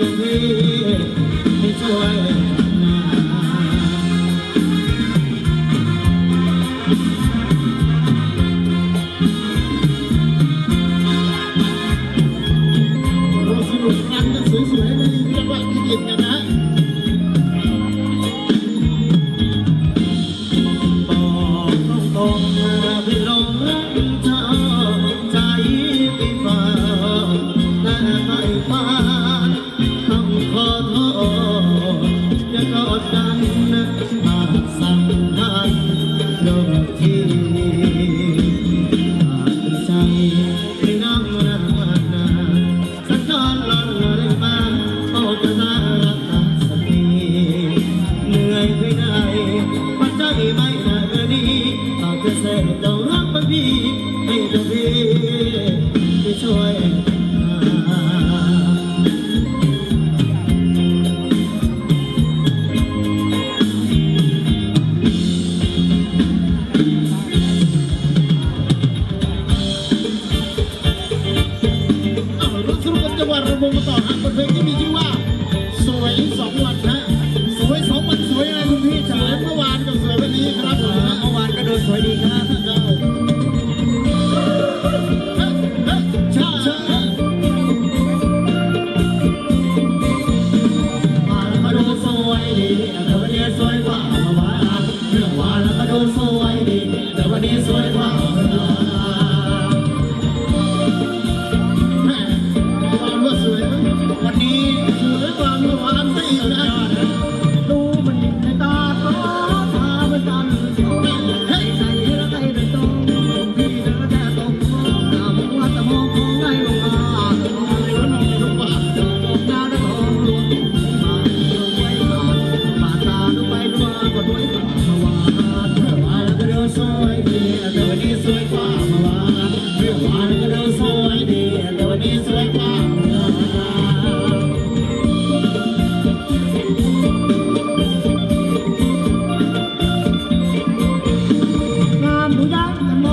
Hallelujah.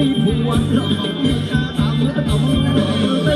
đi buồn lòng ta tạm tổng